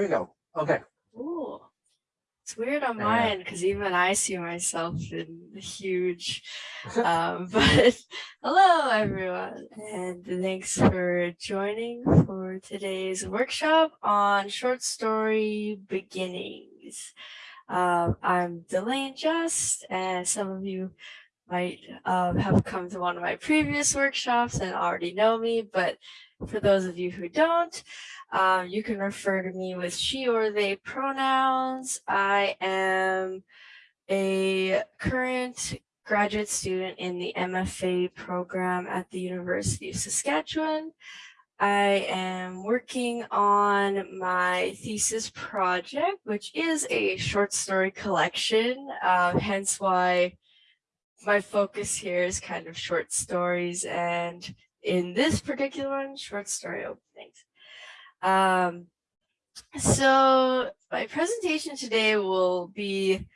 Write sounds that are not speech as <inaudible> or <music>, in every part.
there you go. Okay. Ooh. It's weird on mine because even I see myself in the huge. <laughs> Um, <laughs> but hello, everyone, and thanks for joining for today's workshop on short story beginnings. Um, I'm Delane Just, and some of you might um, have come to one of my previous workshops and already know me, but for those of you who don't, um, you can refer to me with she or they pronouns. I am a current graduate student in the MFA program at the University of Saskatchewan. I am working on my thesis project, which is a short story collection, um, hence why my focus here is kind of short stories and in this particular one, short story openings. Um, so my presentation today will be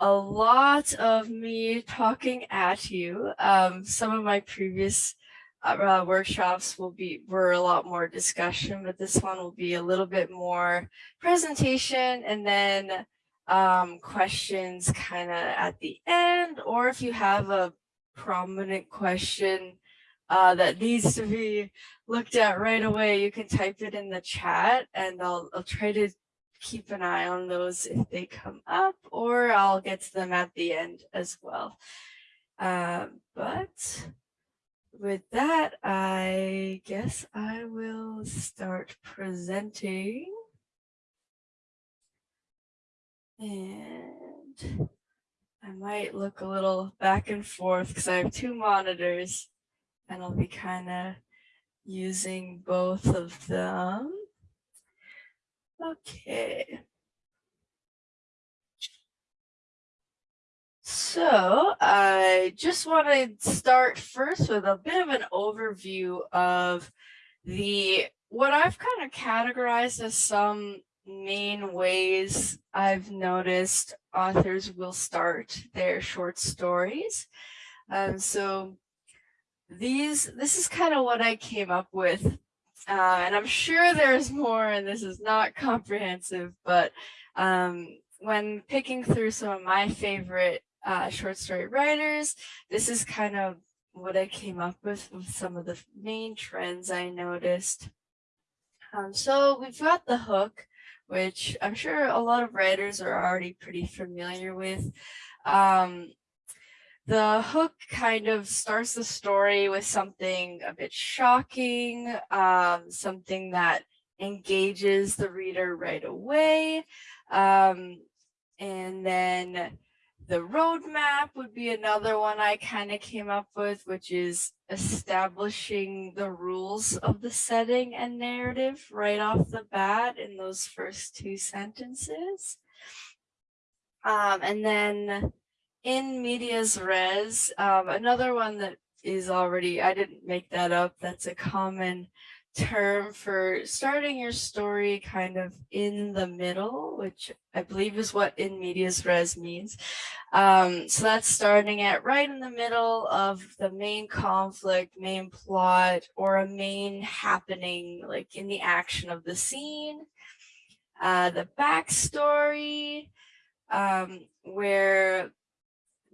a lot of me talking at you. Um, some of my previous uh, workshops will be were a lot more discussion, but this one will be a little bit more presentation and then um, questions kind of at the end, or if you have a prominent question uh, that needs to be looked at right away, you can type it in the chat and I'll, I'll try to keep an eye on those if they come up or I'll get to them at the end as well. Uh, but with that, I guess I will start presenting. And I might look a little back and forth because I have two monitors and I'll be kind of using both of them. Okay. So I just want to start first with a bit of an overview of the what I've kind of categorized as some main ways I've noticed authors will start their short stories. Um, so these, this is kind of what I came up with. Uh, and I'm sure there's more and this is not comprehensive, but um, when picking through some of my favorite uh, short story writers, this is kind of what I came up with with some of the main trends I noticed. Um, so we've got the hook, which I'm sure a lot of writers are already pretty familiar with. Um, the hook kind of starts the story with something a bit shocking, um, something that engages the reader right away. Um, and then the roadmap would be another one I kind of came up with, which is establishing the rules of the setting and narrative right off the bat in those first two sentences. Um, and then in medias res, um, another one that is already, I didn't make that up, that's a common term for starting your story kind of in the middle, which I believe is what in medias res means. Um, so that's starting at right in the middle of the main conflict, main plot, or a main happening, like in the action of the scene. Uh, the backstory, um, where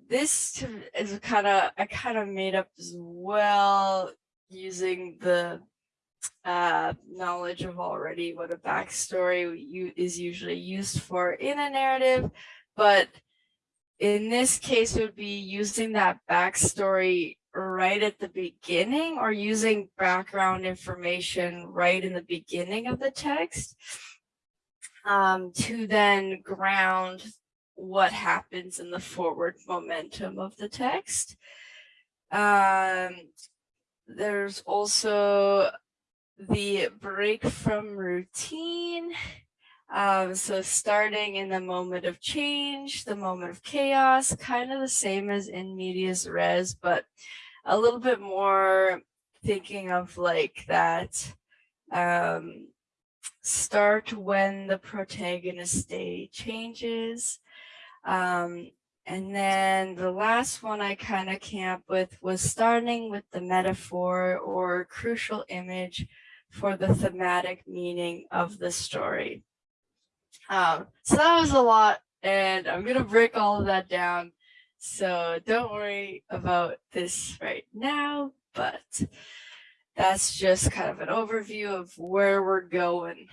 this is kind of I kind of made up as well using the uh, knowledge of already what a backstory you, is usually used for in a narrative, but in this case would be using that backstory right at the beginning or using background information right in the beginning of the text um, to then ground what happens in the forward momentum of the text. Um, there's also the break from routine. Um, so starting in the moment of change, the moment of chaos, kind of the same as in medias res, but a little bit more thinking of like that um, start when the protagonist day changes, um, and then the last one I kind of came up with was starting with the metaphor or crucial image for the thematic meaning of the story. Um, so that was a lot and I'm going to break all of that down. So don't worry about this right now, but that's just kind of an overview of where we're going.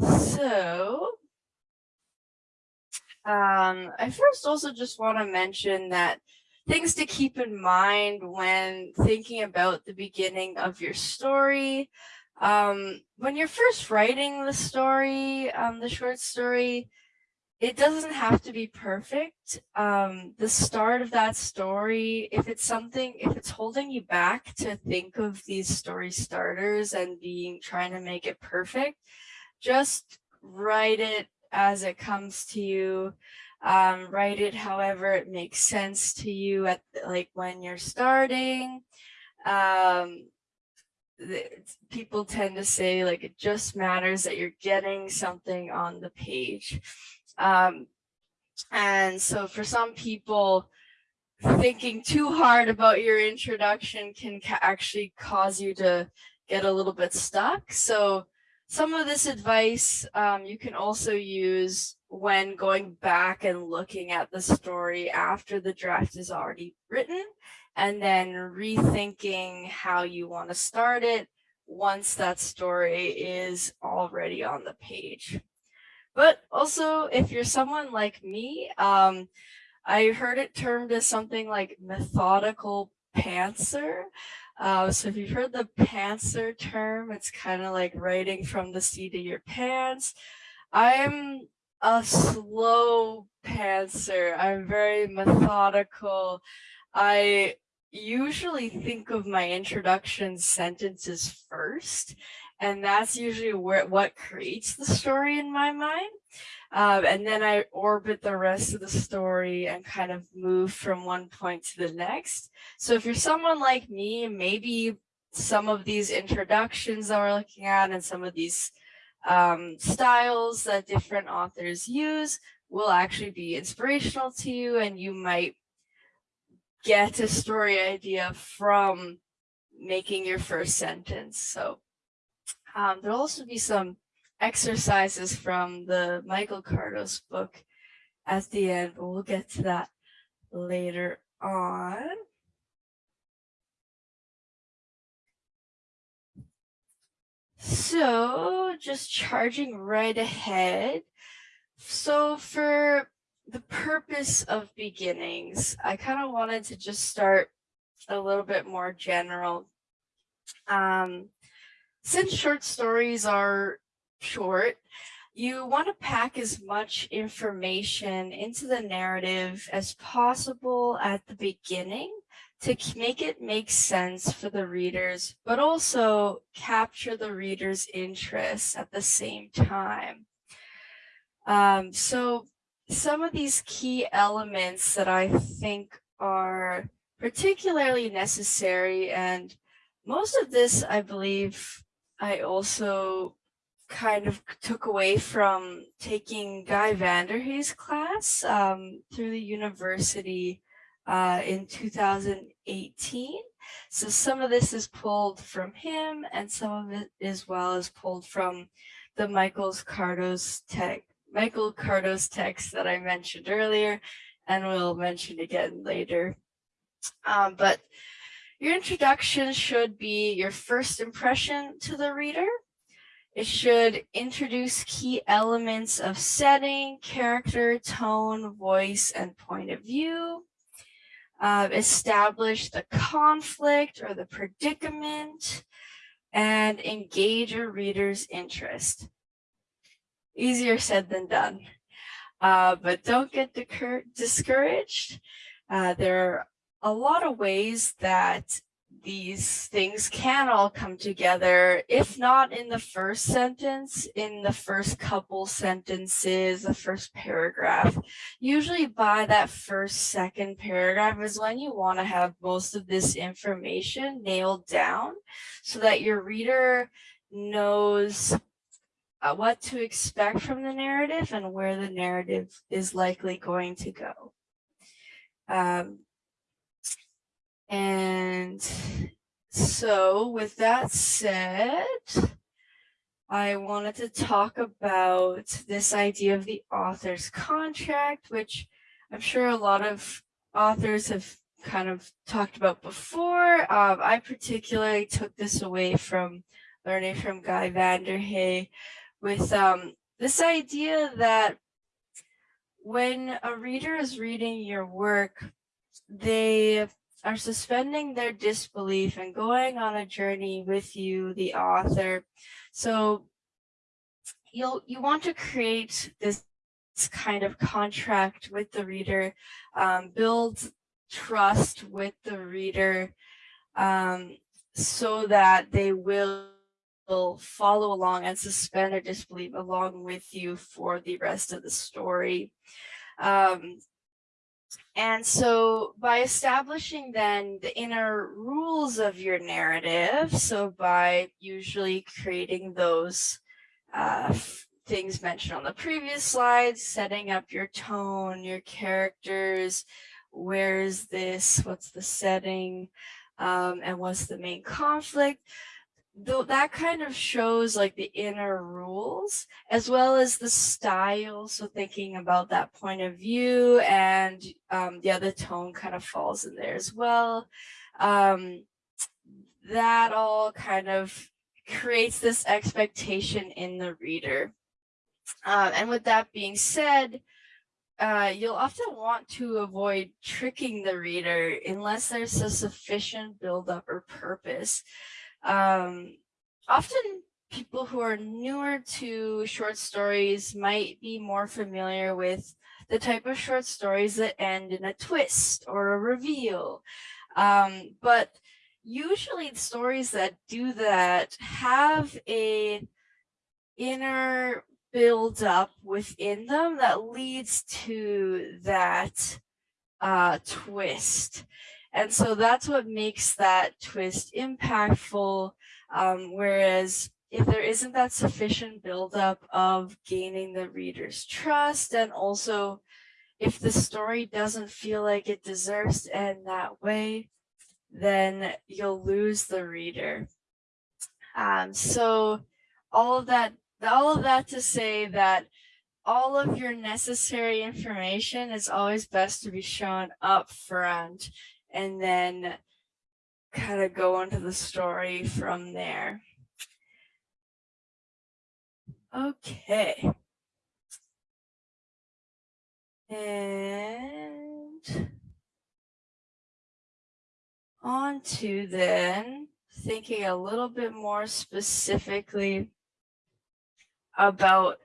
So um, I first also just want to mention that things to keep in mind when thinking about the beginning of your story. Um, when you're first writing the story, um, the short story, it doesn't have to be perfect. Um, the start of that story, if it's something, if it's holding you back to think of these story starters and being trying to make it perfect, just write it as it comes to you. Um, write it however it makes sense to you at like when you're starting. Um, people tend to say like it just matters that you're getting something on the page. Um, and so for some people, thinking too hard about your introduction can ca actually cause you to get a little bit stuck. So some of this advice um, you can also use when going back and looking at the story after the draft is already written and then rethinking how you want to start it once that story is already on the page. But also, if you're someone like me, um, I heard it termed as something like methodical pantser. Uh, so if you've heard the pantser term, it's kind of like writing from the seat of your pants. I'm a slow pantser. I'm very methodical. I usually think of my introduction sentences first, and that's usually where what creates the story in my mind. Um, and then I orbit the rest of the story and kind of move from one point to the next. So if you're someone like me, maybe some of these introductions that we're looking at and some of these um, styles that different authors use will actually be inspirational to you and you might get a story idea from making your first sentence. So um, there'll also be some exercises from the Michael Kardos book at the end, but we'll get to that later on. So just charging right ahead. So for the purpose of beginnings, I kind of wanted to just start a little bit more general. Um, since short stories are short, you want to pack as much information into the narrative as possible at the beginning to make it make sense for the readers, but also capture the reader's interest at the same time. Um, so some of these key elements that I think are particularly necessary and most of this, I believe, I also kind of took away from taking Guy Vanderhaeghe's class um, through the university uh, in 2018. So some of this is pulled from him and some of it as well is pulled from the Michael's Kardos tech Michael Kardos text that I mentioned earlier, and we'll mention again later. Um, but your introduction should be your first impression to the reader. It should introduce key elements of setting, character, tone, voice, and point of view. Uh, establish the conflict or the predicament and engage your reader's interest easier said than done. Uh, but don't get discouraged. Uh, there are a lot of ways that these things can all come together, if not in the first sentence, in the first couple sentences, the first paragraph. Usually by that first, second paragraph is when you want to have most of this information nailed down so that your reader knows uh, what to expect from the narrative and where the narrative is likely going to go. Um, and so with that said, I wanted to talk about this idea of the author's contract, which I'm sure a lot of authors have kind of talked about before. Um, I particularly took this away from learning from Guy Vanderhaeghe with um, this idea that when a reader is reading your work, they are suspending their disbelief and going on a journey with you, the author. So you'll you want to create this kind of contract with the reader, um, build trust with the reader um, so that they will follow along and suspend their disbelief along with you for the rest of the story. Um, and so by establishing then the inner rules of your narrative, so by usually creating those uh, things mentioned on the previous slides, setting up your tone, your characters, where is this, what's the setting, um, and what's the main conflict, that kind of shows like the inner rules as well as the style. So thinking about that point of view and um yeah the tone kind of falls in there as well. Um that all kind of creates this expectation in the reader. Uh, and with that being said uh, you'll often want to avoid tricking the reader unless there's a sufficient buildup or purpose um, often people who are newer to short stories might be more familiar with the type of short stories that end in a twist or a reveal. Um, but usually the stories that do that have a inner build up within them that leads to that uh, twist. And so that's what makes that twist impactful. Um, whereas if there isn't that sufficient buildup of gaining the reader's trust and also if the story doesn't feel like it deserves to end that way, then you'll lose the reader. Um, so all of that, all of that to say that all of your necessary information is always best to be shown up front and then kind of go into the story from there. Okay. And on to then thinking a little bit more specifically about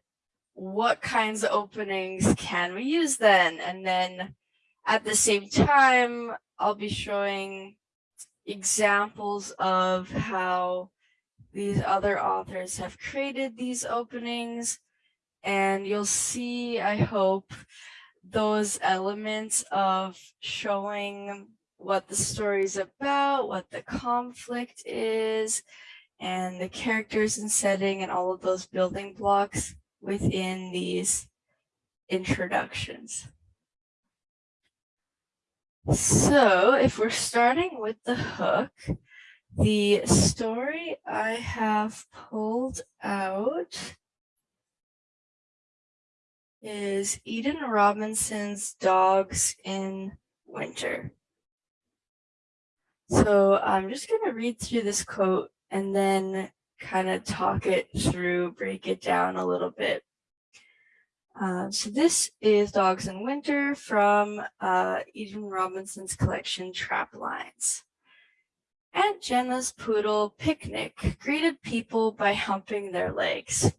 what kinds of openings can we use then? And then at the same time, I'll be showing examples of how these other authors have created these openings and you'll see, I hope, those elements of showing what the story is about, what the conflict is, and the characters and setting and all of those building blocks within these introductions. So if we're starting with the hook, the story I have pulled out is Eden Robinson's Dogs in Winter. So I'm just going to read through this quote and then kind of talk it through, break it down a little bit. Uh, so this is Dogs in Winter from uh, Eden Robinson's collection Traplines. Aunt Jenna's poodle Picnic greeted people by humping their legs.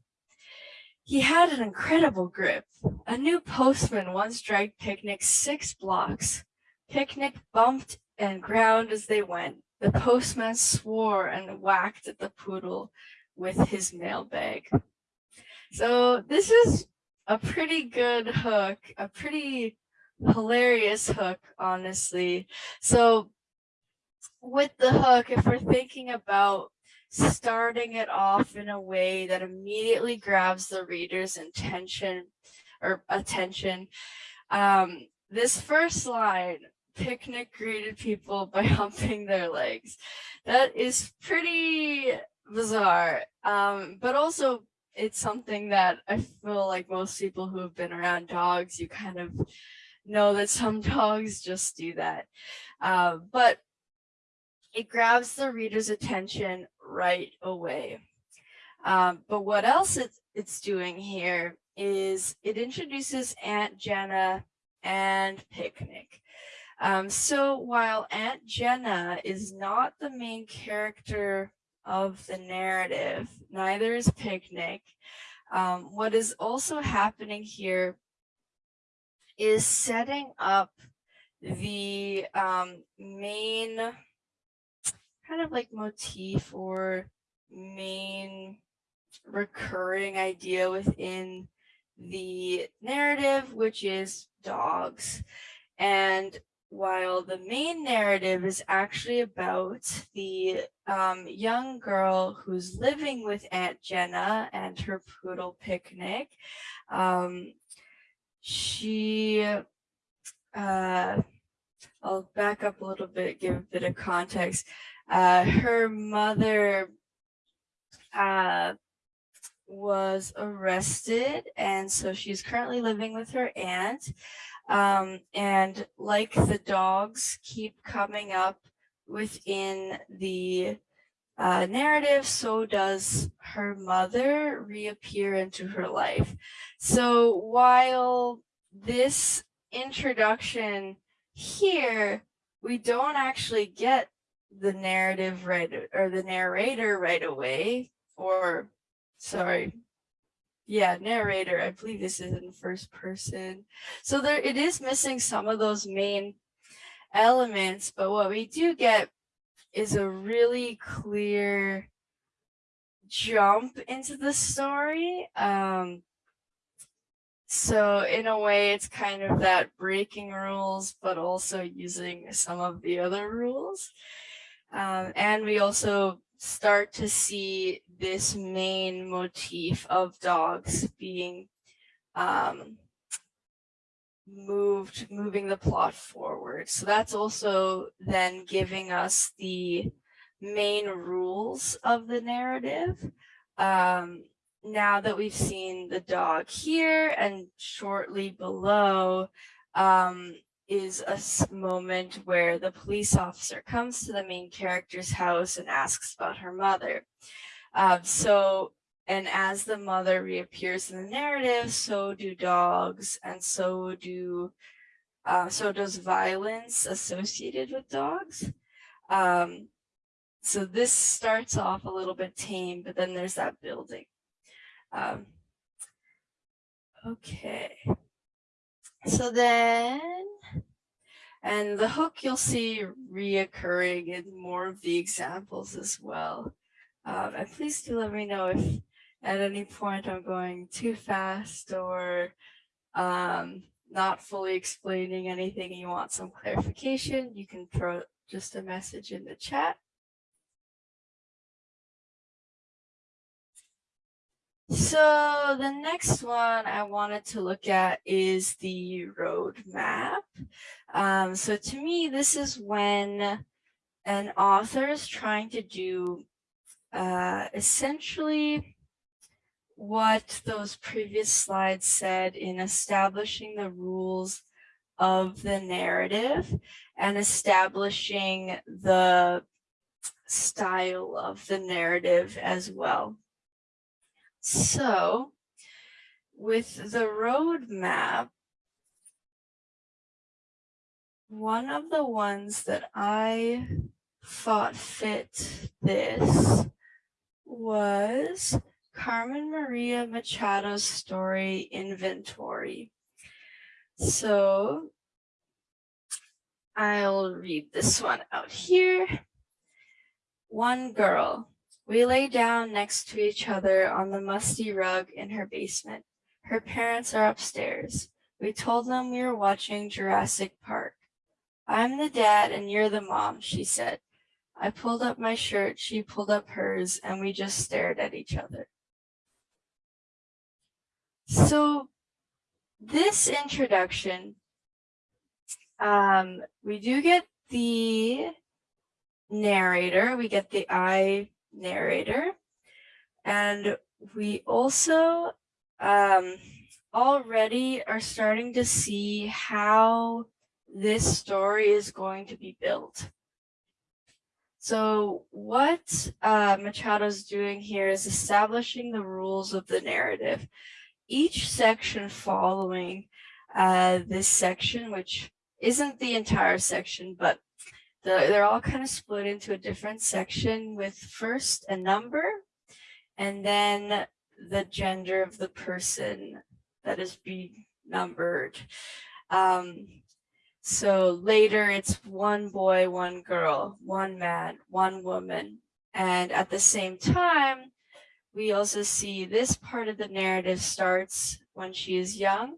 He had an incredible grip. A new postman once dragged Picnic six blocks. Picnic bumped and ground as they went. The postman swore and whacked at the poodle with his mailbag. So this is a pretty good hook, a pretty hilarious hook, honestly. So with the hook, if we're thinking about starting it off in a way that immediately grabs the reader's intention or attention, um, this first line, picnic greeted people by <laughs> humping their legs. That is pretty bizarre. Um, but also it's something that I feel like most people who have been around dogs, you kind of know that some <laughs> dogs just do that. Uh, but it grabs the reader's attention right away. Um, but what else it's, it's doing here is it introduces Aunt Jenna and Picnic. Um, so while Aunt Jenna is not the main character of the narrative, neither is Picnic. Um, what is also happening here is setting up the um, main kind of like motif or main recurring idea within the narrative, which is dogs. And while the main narrative is actually about the um, young girl who's living with Aunt Jenna and her poodle picnic, um, she, uh, I'll back up a little bit, give a bit of context. Uh, her mother uh, was arrested and so she's currently living with her aunt. Um, and like the dogs keep coming up within the uh, narrative, so does her mother reappear into her life. So while this introduction here, we don't actually get the narrative right or the narrator right away or sorry yeah narrator i believe this is in first person. So there it is missing some of those main elements but what we do get is a really clear jump into the story um so in a way it's kind of that breaking rules but also using some of the other rules. Um, and we also start to see this main motif of dogs being um, moved, moving the plot forward. So that's also then giving us the main rules of the narrative. Um, now that we've seen the dog here and shortly below, um, is a moment where the police officer comes to the main character's house and asks about her mother. Um, so, and as the mother reappears in the narrative, so do dogs and so do, uh, so does violence associated with dogs. Um, so this starts off a little bit tame, but then there's that building. Um, okay. So then and the hook you'll see reoccurring in more of the examples as well. Um, and please do let me know if at any point I'm going too fast or um, not fully explaining anything and you want some clarification, you can throw just a message in the chat. So the next one I wanted to look at is the roadmap. Um, so to me, this is when an author is trying to do uh, essentially what those previous slides said in establishing the rules of the narrative and establishing the style of the narrative as well. So with the roadmap, one of the ones that I thought fit this was Carmen Maria Machado's story Inventory. So I'll read this one out here. One girl, we lay down next to each other on the musty rug in her basement. Her parents are upstairs. We told them we were watching Jurassic Park. I'm the dad and you're the mom, she said. I pulled up my shirt, she pulled up hers, and we just stared at each other. So this introduction, um, we do get the narrator, we get the I narrator. And we also um, already are starting to see how this story is going to be built. So what uh, Machado's doing here is establishing the rules of the narrative. Each section following uh, this section, which isn't the entire section, but the, they're all kind of split into a different section with first a number and then the gender of the person that is being numbered. Um, so later it's one boy, one girl, one man, one woman. And at the same time, we also see this part of the narrative starts when she is young.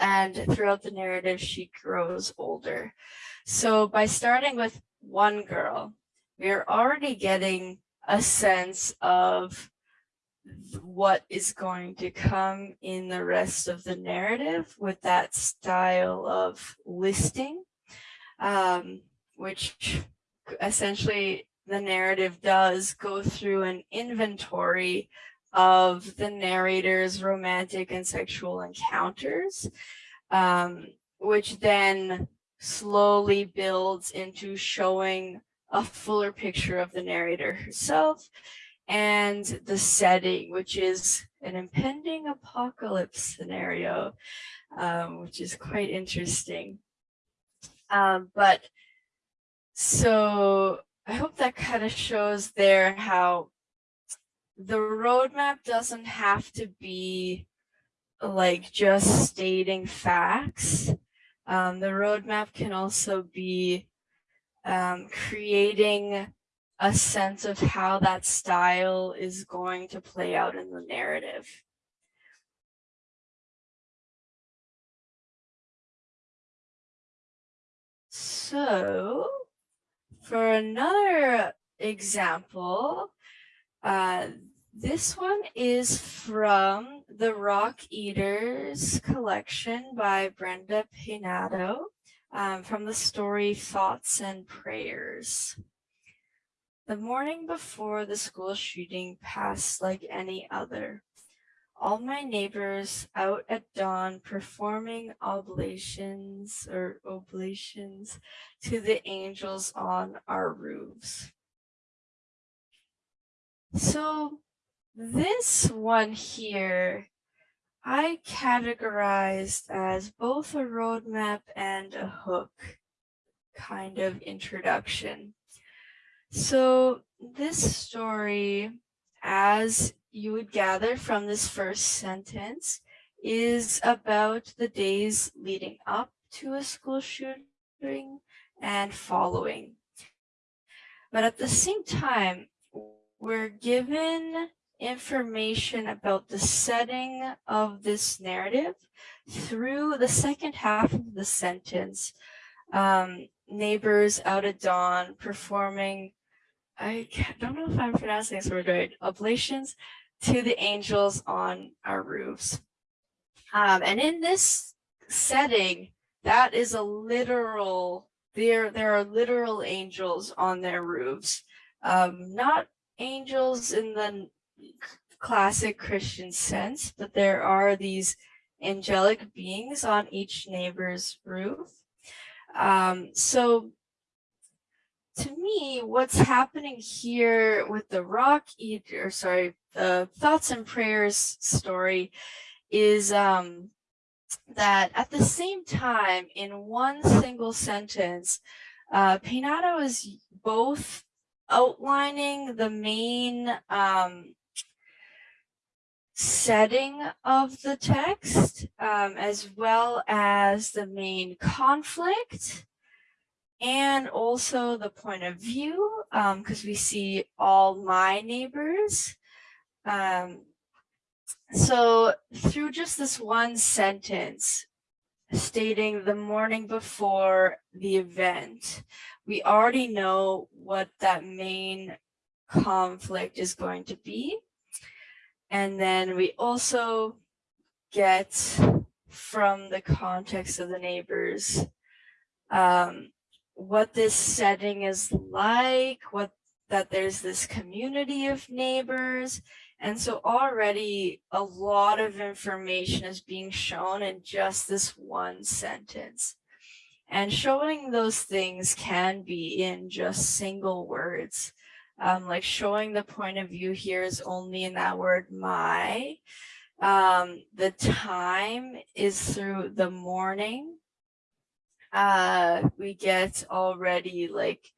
And throughout the narrative, she grows older. So by starting with one girl, we're already getting a sense of what is going to come in the rest of the narrative with that style of listing, um, which essentially the narrative does go through an inventory of the narrator's romantic and sexual encounters, um, which then slowly builds into showing a fuller picture of the narrator herself and the setting, which is an impending apocalypse scenario, um, which is quite interesting. Um, but so I hope that kind of shows there how the roadmap doesn't have to be like just stating facts. Um, the roadmap can also be um, creating a sense of how that style is going to play out in the narrative. So for another example, uh, this one is from the Rock Eaters collection by Brenda Peynado um, from the story Thoughts and Prayers. The morning before the school shooting passed like any other. All my neighbors out at dawn performing oblations or oblations to the angels on our roofs. So this one here, I categorized as both a roadmap and a hook kind of introduction. So this story, as you would gather from this first sentence, is about the days leading up to a school shooting and following. But at the same time, we're given information about the setting of this narrative through the second half of the sentence. Um, neighbors out at dawn performing I don't know if I'm pronouncing this word right, oblations to the angels on our roofs. Um, and in this setting, that is a literal, there, there are literal angels on their roofs, um, not angels in the classic Christian sense, but there are these angelic beings on each neighbor's roof. Um, so to me, what's happening here with the rock eater, sorry, the thoughts and prayers story is um, that at the same time, in one single sentence, uh, is both outlining the main um, setting of the text, um, as well as the main conflict, and also the point of view, because um, we see all my neighbors. Um, so through just this one sentence stating the morning before the event, we already know what that main conflict is going to be. And then we also get from the context of the neighbors um, what this setting is like, what that there's this community of neighbors. And so already a lot of information is being shown in just this one sentence. And showing those things can be in just single words. Um, like showing the point of view here is only in that word my. Um, the time is through the morning. Uh, we get already like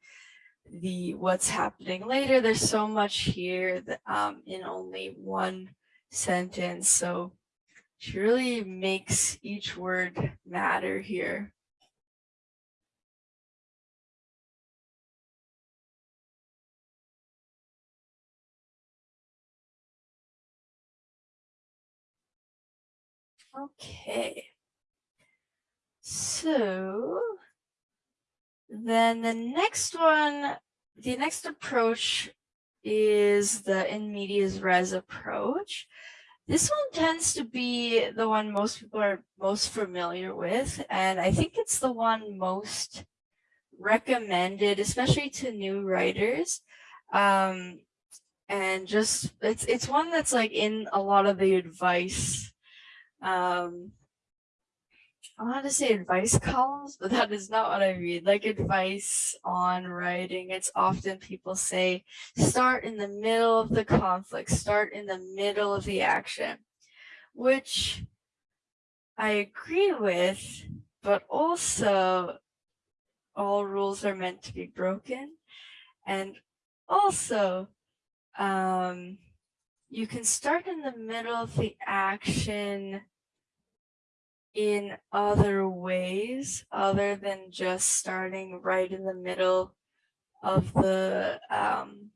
the what's happening later. There's so much here that, um, in only one sentence. So she really makes each word matter here. Okay. So then the next one, the next approach is the in medias res approach. This one tends to be the one most people are most familiar with, and I think it's the one most recommended, especially to new writers. Um, and just, it's, it's one that's like in a lot of the advice um, I want to say advice columns, but that is not what I read. Like advice on writing, it's often people say, start in the middle of the conflict, start in the middle of the action, which I agree with, but also all rules are meant to be broken. And also, um, you can start in the middle of the action in other ways other than just starting right in the middle of the um,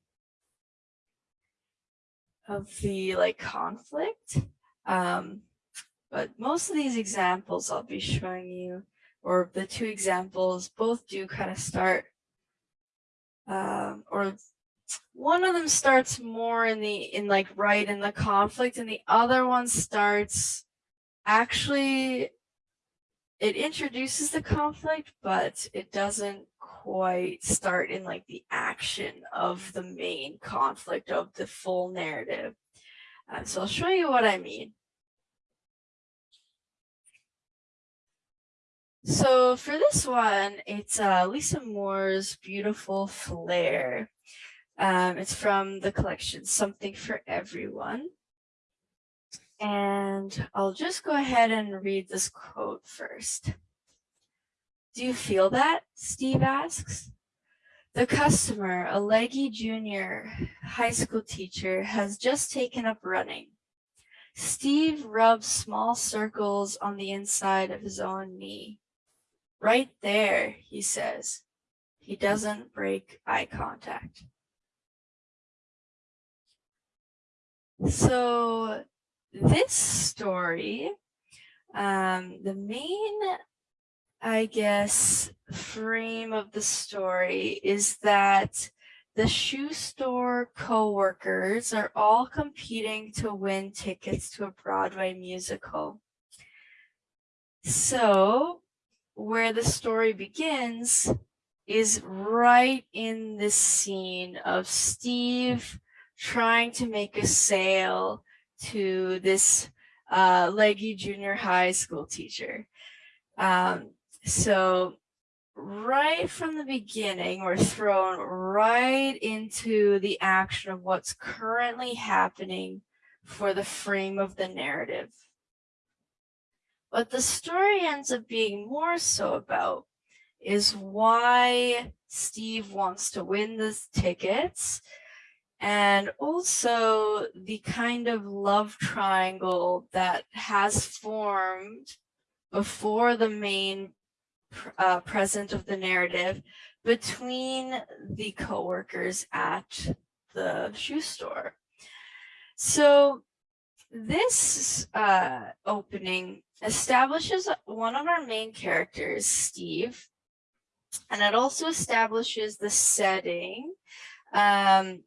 of the like conflict. Um, but most of these examples I'll be showing you, or the two examples, both do kind of start, um, or one of them starts more in the in like right in the conflict, and the other one starts actually it introduces the conflict, but it doesn't quite start in like the action of the main conflict of the full narrative. Uh, so I'll show you what I mean. So for this one, it's uh, Lisa Moore's Beautiful Flare. Um, it's from the collection Something for Everyone. And I'll just go ahead and read this quote first. Do you feel that? Steve asks. The customer, a leggy junior high school teacher, has just taken up running. Steve rubs small circles on the inside of his own knee. Right there, he says. He doesn't break eye contact. So this story, um, the main, I guess, frame of the story is that the shoe store co-workers are all competing to win tickets to a Broadway musical. So where the story begins is right in this scene of Steve trying to make a sale to this uh, leggy junior high school teacher. Um, so right from the beginning, we're thrown right into the action of what's currently happening for the frame of the narrative. What the story ends up being more so about is why Steve wants to win the tickets and also the kind of love triangle that has formed before the main uh, present of the narrative between the co-workers at the shoe store. So this uh, opening establishes one of our main characters, Steve, and it also establishes the setting um,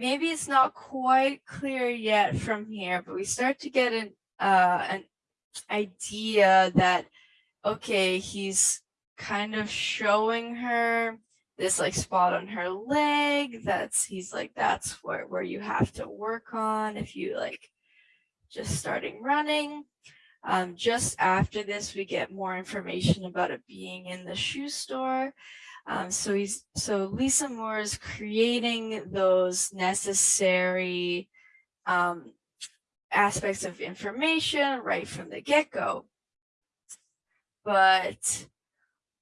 maybe it's not quite clear yet from here, but we start to get an uh, an idea that okay, he's kind of showing her this like spot on her leg. That's he's like, that's where, where you have to work on if you like just starting running. Um, just after this, we get more information about it being in the shoe store. Um, so he's so Lisa Moore is creating those necessary um, aspects of information right from the get-go. But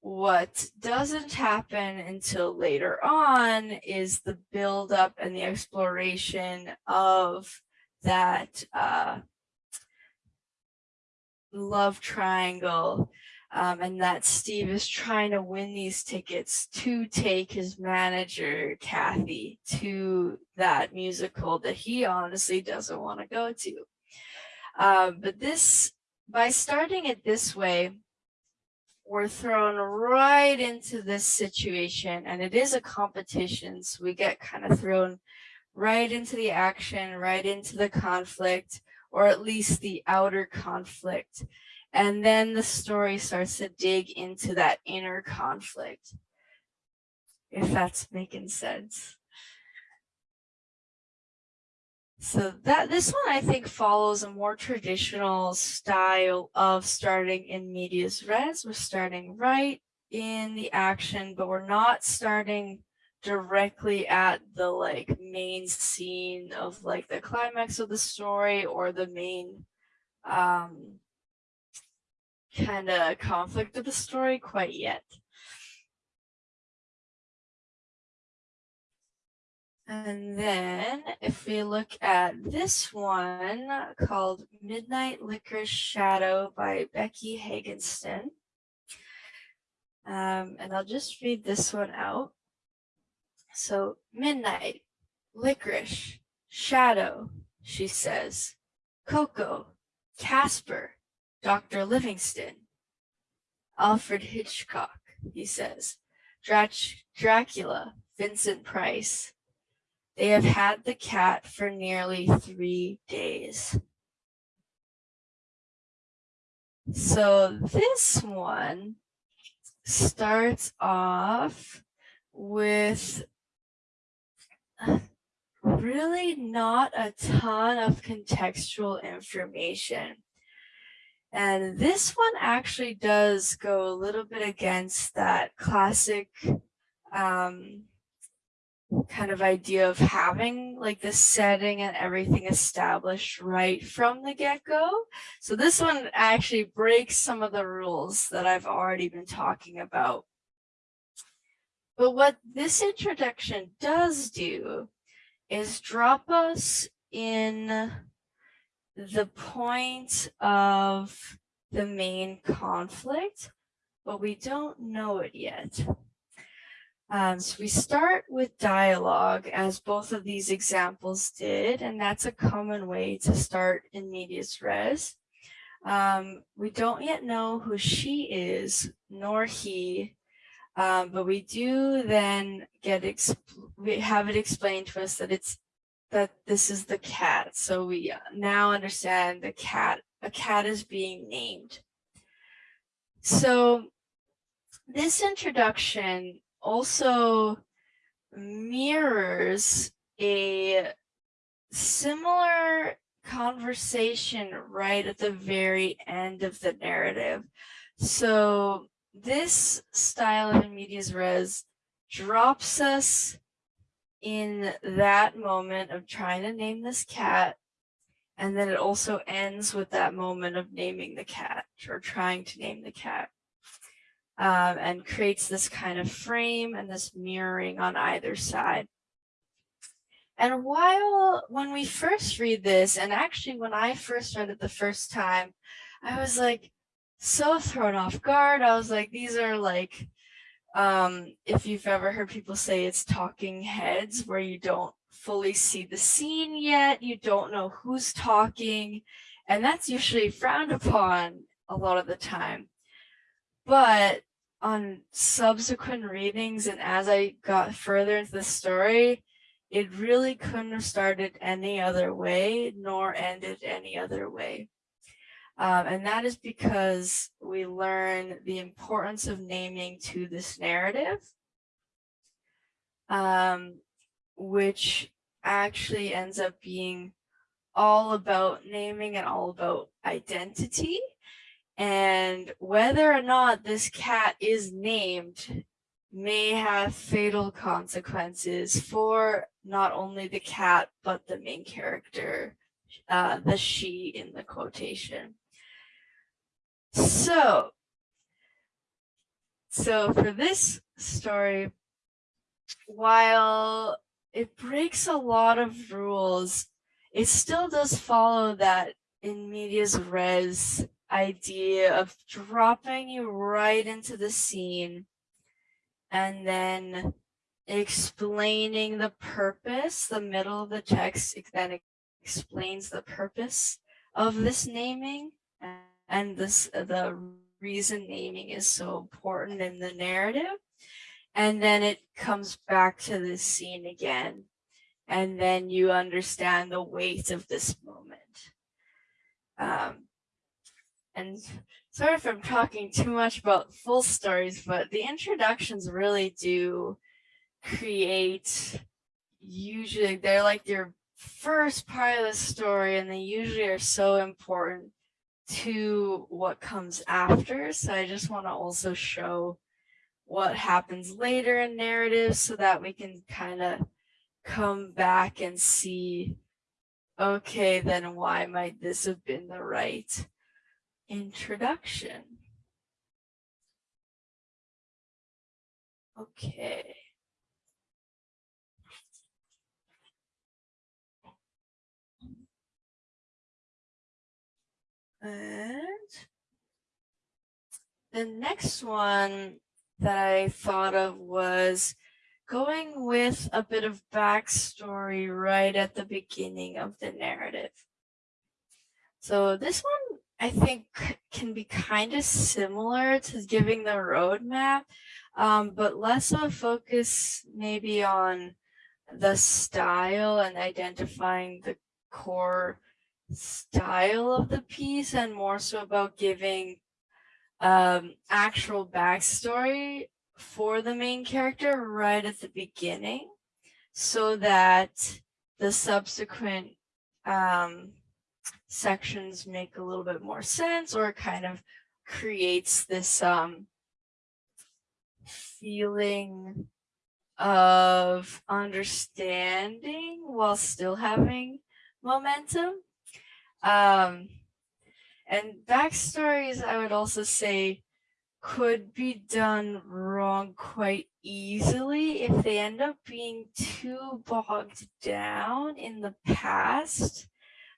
what doesn't happen until later on is the build-up and the exploration of that uh, love triangle um, and that Steve is trying to win these tickets to take his manager, Kathy, to that musical that he honestly doesn't want to go to. Um, but this, by starting it this way, we're thrown right into this situation and it is a competition. So we get kind of thrown right into the action, right into the conflict, or at least the outer conflict. And then the story starts to dig into that inner conflict, if that's making sense. So that this one I think follows a more traditional style of starting in medias res. We're starting right in the action, but we're not starting directly at the like main scene of like the climax of the story or the main um kind of conflict of the story quite yet. And then if we look at this one called Midnight Licorice Shadow by Becky Hagenston. Um, and I'll just read this one out. So midnight, licorice, shadow, she says, Coco, Casper, Dr. Livingstone, Alfred Hitchcock, he says, Drac Dracula, Vincent Price. They have had the cat for nearly three days. So this one starts off with really not a ton of contextual information. And this one actually does go a little bit against that classic um, kind of idea of having like the setting and everything established right from the get-go. So this one actually breaks some of the rules that I've already been talking about. But what this introduction does do is drop us in the point of the main conflict, but we don't know it yet. Um, so we start with dialogue as both of these examples did, and that's a common way to start in medias res. Um, we don't yet know who she is, nor he, um, but we do then get, we have it explained to us that it's that this is the cat. So we uh, now understand the cat, a cat is being named. So this introduction also mirrors a similar conversation right at the very end of the narrative. So this style of medias res drops us in that moment of trying to name this cat. And then it also ends with that moment of naming the cat or trying to name the cat. Um, and creates this kind of frame and this mirroring on either side. And while when we first read this, and actually when I first read it the first time, I was like so thrown off guard. I was like, these are like um, if you've ever heard people say it's talking heads where you don't fully see the scene yet, you don't know who's talking, and that's usually frowned upon a lot of the time. But on subsequent readings and as I got further into the story, it really couldn't have started any other way nor ended any other way. Um, and that is because we learn the importance of naming to this narrative. um, which actually ends up being all about naming and all about identity. And whether or not this cat is named may have fatal consequences for not only the cat, but the main character, uh, the she in the quotation. So, so for this story, while it breaks a lot of rules, it still does follow that in medias res idea of dropping you right into the scene and then explaining the purpose, the middle of the text then explains the purpose of this naming and this the reason naming is so important in the narrative. And then it comes back to this scene again. And then you understand the weight of this moment. Um, and sorry if I'm talking too much about full stories, but the introductions really do create, usually they're like your first part of the story and they usually are so important to what comes after. So I just want to also show what happens later in narratives so that we can kind of come back and see, okay, then why might this have been the right introduction? Okay. And the next one that I thought of was going with a bit of backstory right at the beginning of the narrative. So this one I think can be kind of similar to giving the roadmap, um, but less of a focus maybe on the style and identifying the core style of the piece and more so about giving um, actual backstory for the main character right at the beginning so that the subsequent um, sections make a little bit more sense or kind of creates this um, feeling of understanding while still having momentum. Um, and backstories, I would also say, could be done wrong quite easily if they end up being too bogged down in the past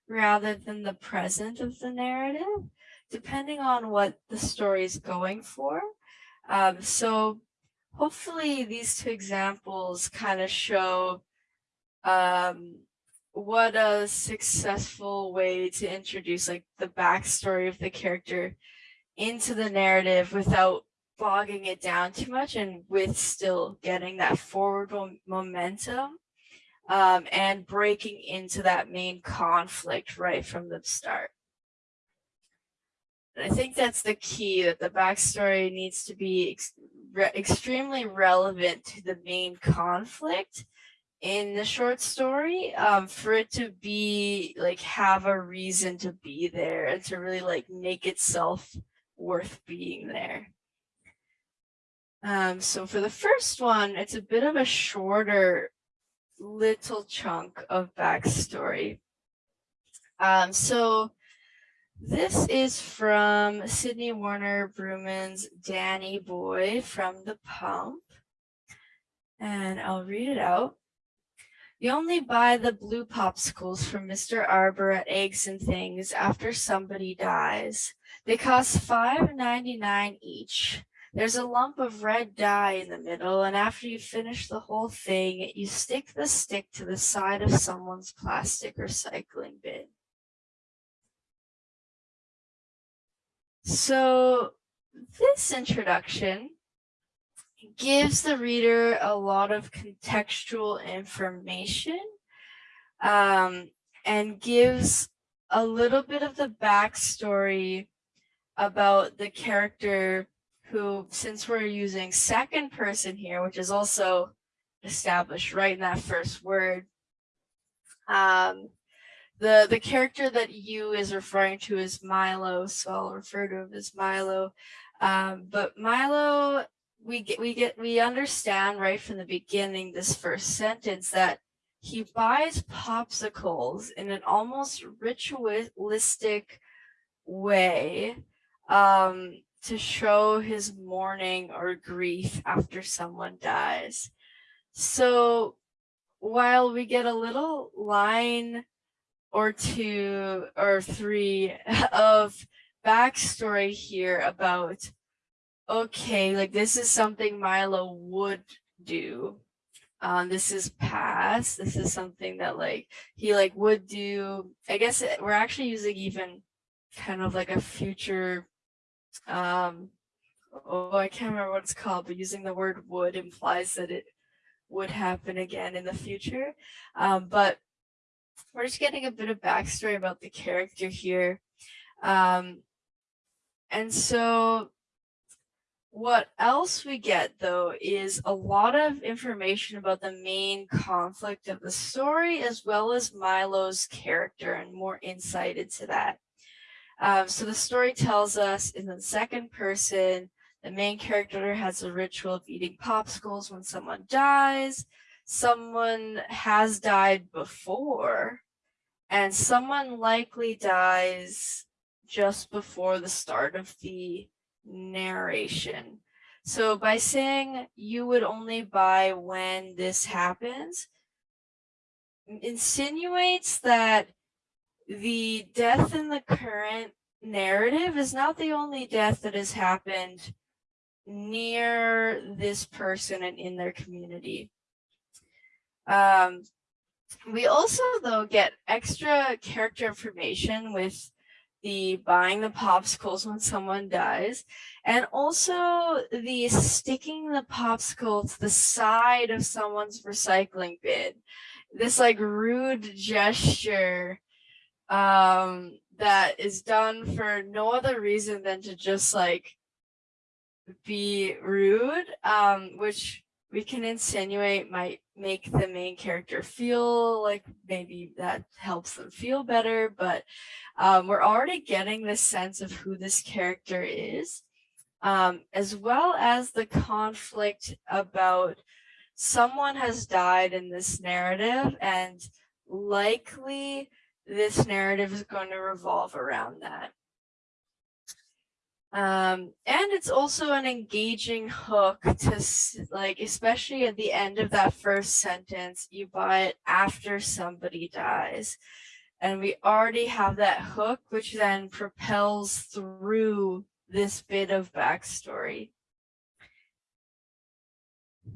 rather than the present of the narrative, depending on what the story is going for. Um, so hopefully these two examples kind of show um, what a successful way to introduce like the backstory of the character into the narrative without bogging it down too much and with still getting that forward momentum um, and breaking into that main conflict right from the start. And I think that's the key that the backstory needs to be ex re extremely relevant to the main conflict in the short story um, for it to be like have a reason to be there and to really like make itself worth being there. Um, so for the first one, it's a bit of a shorter little chunk of backstory. Um, so this is from Sydney Warner Brooman's Danny Boy from the Pump. And I'll read it out. You only buy the blue popsicles from Mr. Arbor at Eggs and Things after somebody dies. They cost $5.99 each. There's a lump of red dye in the middle, and after you finish the whole thing, you stick the stick to the side of someone's plastic recycling bin. So this introduction gives the reader a lot of contextual information um, and gives a little bit of the backstory about the character who, since we're using second person here, which is also established right in that first word. Um, the the character that you is referring to is Milo, so I'll refer to him as Milo. Um, but Milo, we get we get we understand right from the beginning this first sentence that he buys popsicles in an almost ritualistic way um, to show his mourning or grief after someone dies. So while we get a little line or two or three <laughs> of backstory here about, okay, like this is something Milo would do. Um, this is past. This is something that like he like would do. I guess it, we're actually using even kind of like a future um oh i can't remember what it's called but using the word would implies that it would happen again in the future um but we're just getting a bit of backstory about the character here um and so what else we get though is a lot of information about the main conflict of the story as well as Milo's character and more insight into that. Um, so the story tells us in the second person, the main character has a ritual of eating popsicles when someone dies. Someone has died before, and someone likely dies just before the start of the narration. So by saying you would only buy when this happens, insinuates that the death in the current narrative is not the only death that has happened near this person and in their community. Um, we also, though, get extra character information with the buying the popsicles when someone dies, and also the sticking the popsicle to the side of someone's recycling bin. This like rude gesture um, that is done for no other reason than to just like be rude, um, which we can insinuate might make the main character feel like maybe that helps them feel better, but um, we're already getting this sense of who this character is, um, as well as the conflict about someone has died in this narrative and likely this narrative is going to revolve around that. Um, and it's also an engaging hook to like, especially at the end of that first sentence, you buy it after somebody dies. And we already have that hook, which then propels through this bit of backstory.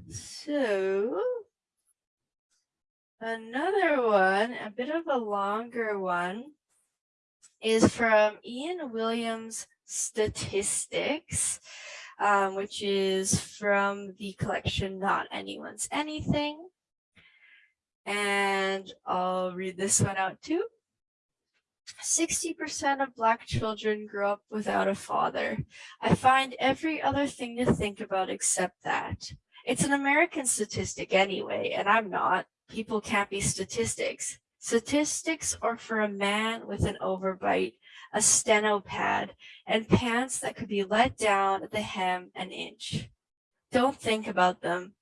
So Another one, a bit of a longer one, is from Ian Williams Statistics, um, which is from the collection Not Anyone's Anything. And I'll read this one out too. 60% of Black children grow up without a father. I find every other thing to think about except that. It's an American statistic anyway, and I'm not people can't be statistics. Statistics are for a man with an overbite, a steno pad, and pants that could be let down at the hem an inch. Don't think about them.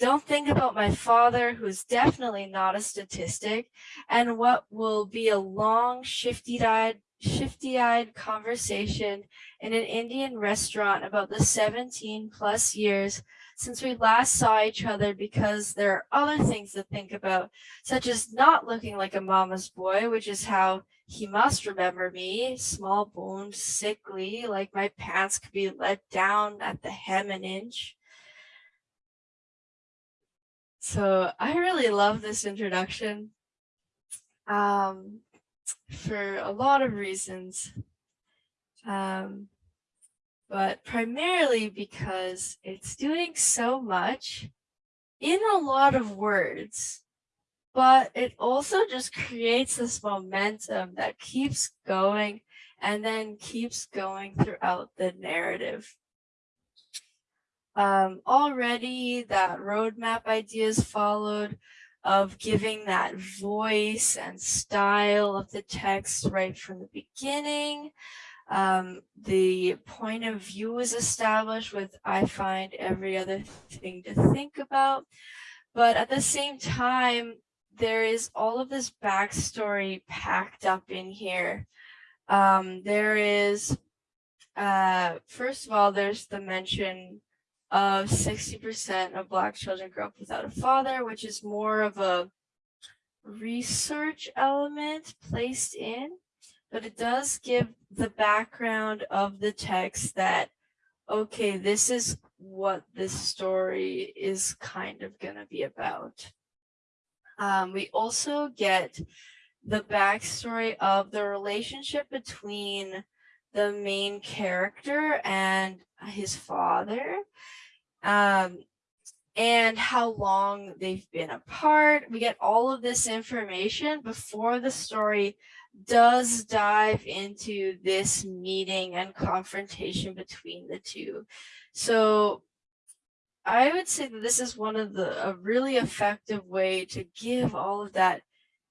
Don't think about my father, who's definitely not a statistic, and what will be a long, shifty-eyed shifty-eyed conversation in an Indian restaurant about the 17 plus years since we last saw each other because there are other things to think about, such as not looking like a mama's boy, which is how he must remember me, small boned, sickly, like my pants could be let down at the hem an inch. So I really love this introduction um, for a lot of reasons. Um, but primarily because it's doing so much in a lot of words, but it also just creates this momentum that keeps going and then keeps going throughout the narrative. Um, already that roadmap ideas followed of giving that voice and style of the text right from the beginning. Um, the point of view is established with I find every other thing to think about. But at the same time, there is all of this backstory packed up in here. Um, there is, uh, first of all, there's the mention of 60% of Black children grow up without a father, which is more of a research element placed in, but it does give the background of the text that, okay, this is what this story is kind of going to be about. Um, we also get the backstory of the relationship between the main character and his father um, and how long they've been apart. We get all of this information before the story does dive into this meeting and confrontation between the two. So I would say that this is one of the a really effective way to give all of that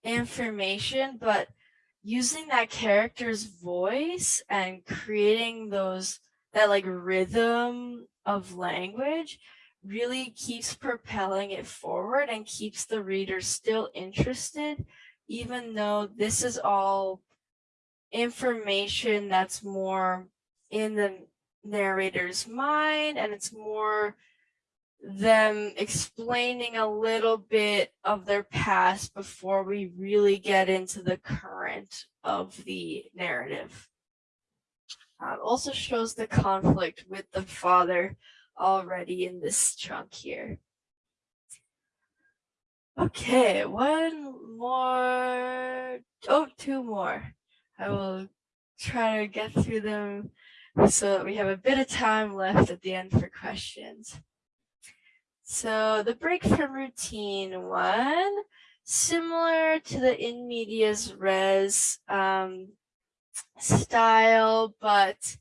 information, but using that character's voice and creating those that like rhythm of language really keeps propelling it forward and keeps the reader still interested, even though this is all information that's more in the narrator's mind and it's more them explaining a little bit of their past before we really get into the current of the narrative. Uh, also shows the conflict with the father already in this chunk here. Okay, one more, oh, two more. I will try to get through them so that we have a bit of time left at the end for questions. So the break from routine one, similar to the in medias res um, style, but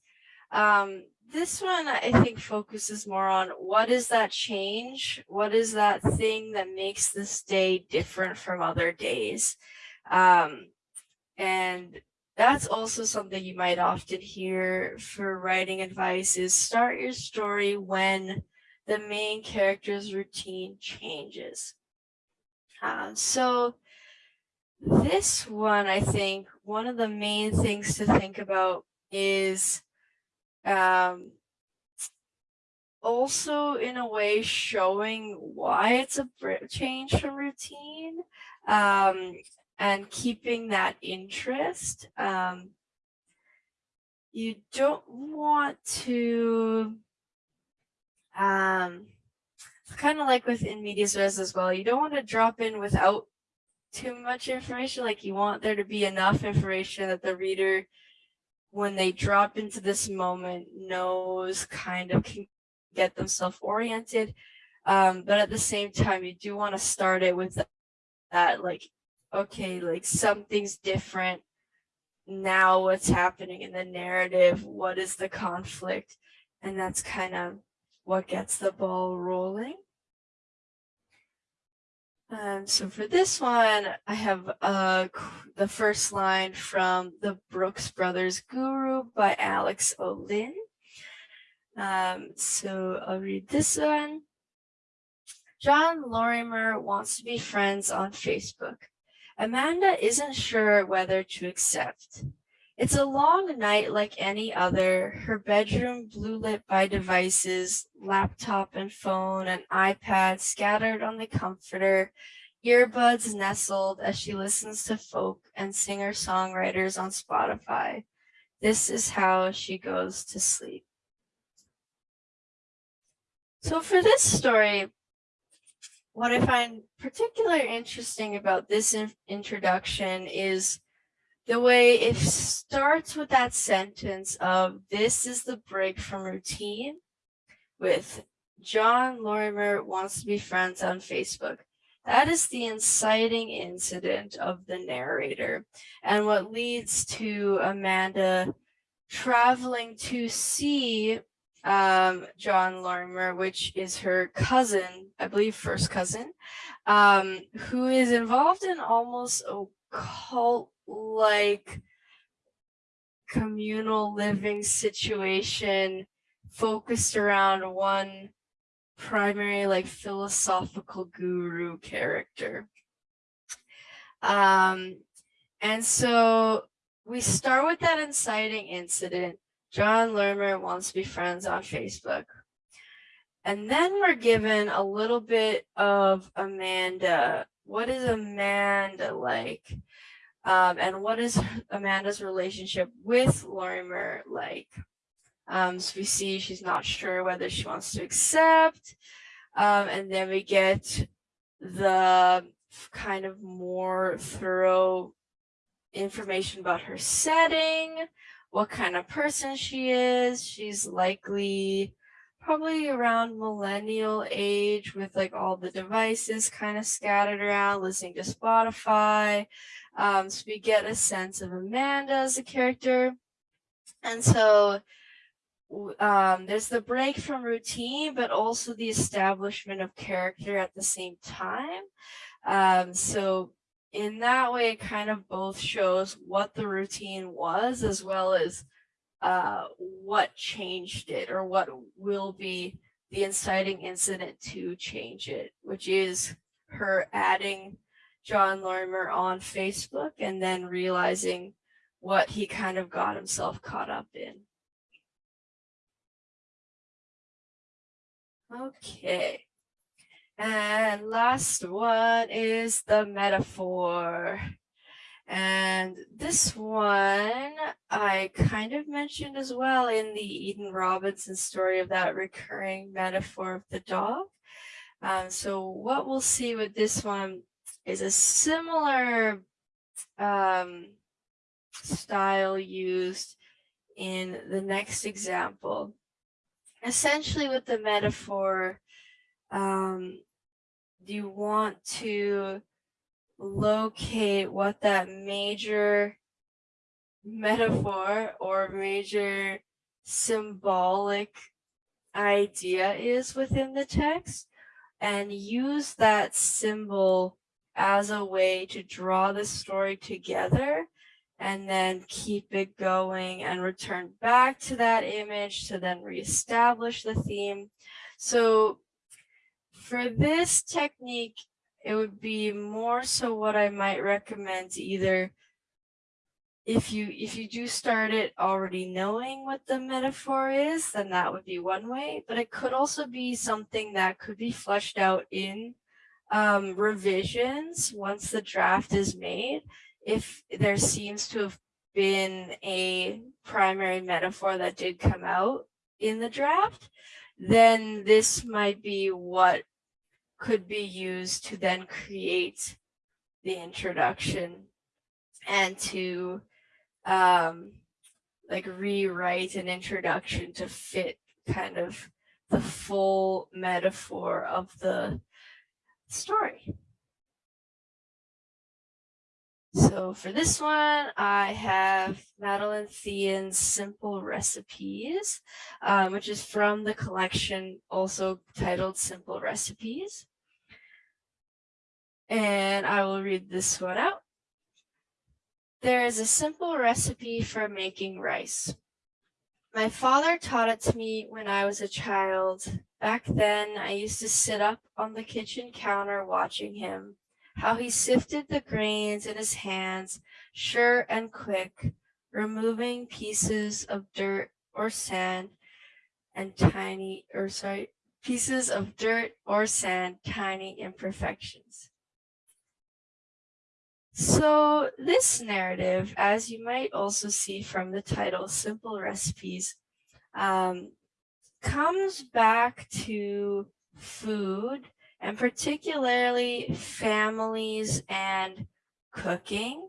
um, this one I think focuses more on what is that change? What is that thing that makes this day different from other days? Um, and that's also something you might often hear for writing advice is start your story when the main character's routine changes. Uh, so this one, I think, one of the main things to think about is um, also in a way showing why it's a change from routine um, and keeping that interest. Um, you don't want to um, kind of like with in medias res as well, you don't want to drop in without too much information. Like you want there to be enough information that the reader, when they drop into this moment, knows kind of can get themselves oriented. Um, but at the same time, you do want to start it with that, that like, okay, like something's different. Now what's happening in the narrative? What is the conflict? And that's kind of what gets the ball rolling. Um, so for this one, I have uh, the first line from the Brooks Brothers Guru by Alix Ohlin. Um, so I'll read this one. John Lorimer wants to be friends on Facebook. Amanda isn't sure whether to accept. It's a long night like any other, her bedroom blue lit by devices, laptop and phone and iPad scattered on the comforter, earbuds nestled as she listens to folk and singer-songwriters on Spotify. This is how she goes to sleep. So for this story, what I find particularly interesting about this in introduction is the way it starts with that sentence of this is the break from routine with John Lorimer wants to be friends on Facebook. That is the inciting incident of the narrator and what leads to Amanda traveling to see um, John Lorimer, which is her cousin, I believe first cousin, um, who is involved in almost a cult-like communal living situation focused around one primary like philosophical guru character. Um, and so we start with that inciting incident. John Lorimer wants to be friends on Facebook. And then we're given a little bit of Amanda. What is Amanda like? Um, and what is Amanda's relationship with Lorimer like? Um, so we see she's not sure whether she wants to accept. Um, and then we get the kind of more thorough information about her setting, what kind of person she is. She's likely probably around millennial age with like all the devices kind of scattered around, listening to Spotify. Um, so we get a sense of Amanda as a character. And so um, there's the break from routine, but also the establishment of character at the same time. Um, so in that way, it kind of both shows what the routine was as well as uh, what changed it or what will be the inciting incident to change it, which is her adding John Lorimer on Facebook and then realizing what he kind of got himself caught up in. Okay. And last one is the metaphor. And this one I kind of mentioned as well in the Eden Robinson story of that recurring metaphor of the dog. Um, so what we'll see with this one is a similar um, style used in the next example. Essentially with the metaphor, um, you want to locate what that major metaphor or major symbolic idea is within the text and use that symbol as a way to draw the story together and then keep it going and return back to that image to then reestablish the theme. So for this technique, it would be more so what I might recommend either if you if you do start it already knowing what the metaphor is, then that would be one way, but it could also be something that could be fleshed out in um, revisions once the draft is made if there seems to have been a primary metaphor that did come out in the draft, then this might be what could be used to then create the introduction and to um, like rewrite an introduction to fit kind of the full metaphor of the story. So for this one, I have Madeleine Thien's Simple Recipes, um, which is from the collection also titled Simple Recipes. And I will read this one out. There is a simple recipe for making rice. My father taught it to me when I was a child. Back then, I used to sit up on the kitchen counter watching him how he sifted the grains in his hands, sure and quick, removing pieces of dirt or sand and tiny, or sorry, pieces of dirt or sand, tiny imperfections. So this narrative, as you might also see from the title, Simple Recipes, um, comes back to food and particularly families and cooking,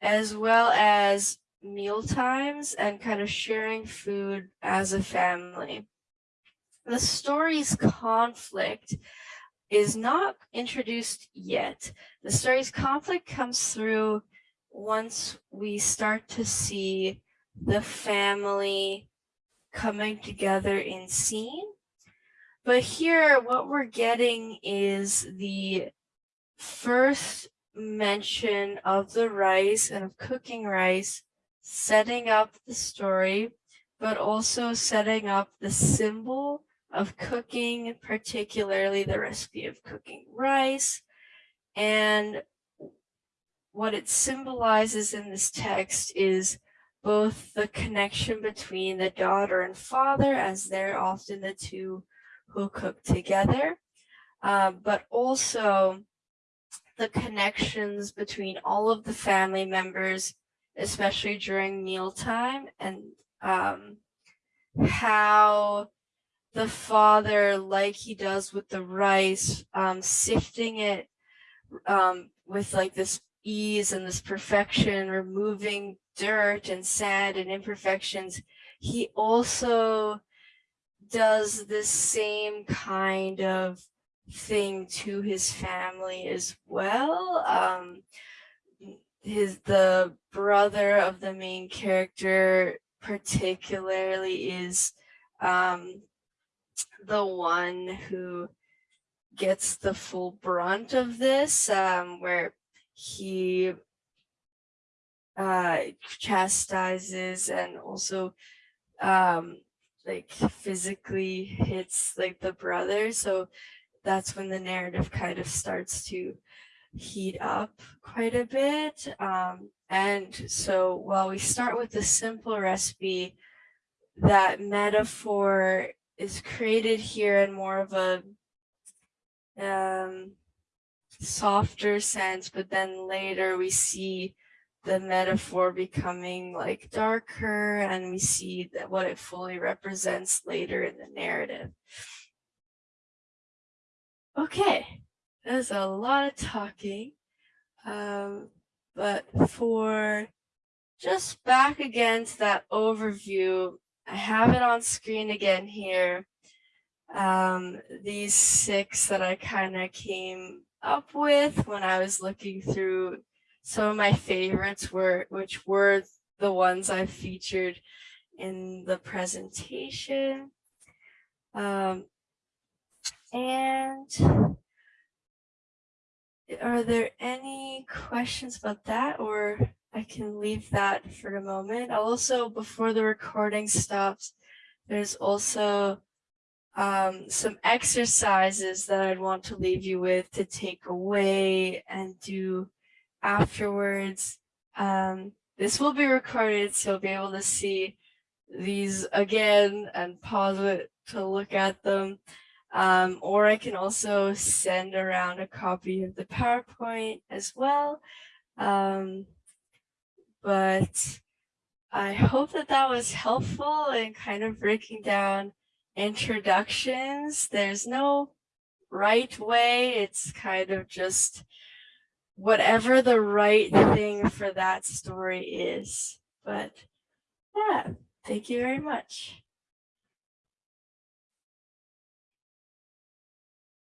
as well as meal times and kind of sharing food as a family. The story's conflict is not introduced yet. The story's conflict comes through once we start to see the family coming together in scene. But here, what we're getting is the first mention of the rice and of cooking rice, setting up the story, but also setting up the symbol of cooking, particularly the recipe of cooking rice. And what it symbolizes in this text is both the connection between the daughter and father, as they're often the two who cook together, uh, but also the connections between all of the family members, especially during mealtime, and um, how the father, like he does with the rice, um, sifting it um, with like this ease and this perfection, removing dirt and sand and imperfections, he also does the same kind of thing to his family as well. Um, his the brother of the main character particularly is um, the one who gets the full brunt of this, um, where he uh, chastises and also um, like physically hits like the brother. So that's when the narrative kind of starts to heat up quite a bit. Um, and so while we start with the simple recipe, that metaphor is created here in more of a um, softer sense, but then later we see the metaphor becoming like darker and we see that what it fully represents later in the narrative. Okay, there's a lot of talking, um, but for just back again to that overview, I have it on screen again here. Um, these six that I kind of came up with when I was looking through some of my favorites were, which were the ones I featured in the presentation. Um, and are there any questions about that or I can leave that for a moment. Also, before the recording stops, there's also um, some exercises that I'd want to leave you with to take away and do afterwards. Um, this will be recorded, so you'll be able to see these again and pause it to look at them. Um, or I can also send around a copy of the PowerPoint as well. Um, but I hope that that was helpful in kind of breaking down introductions. There's no right way. It's kind of just whatever the right thing for that story is. But yeah, thank you very much.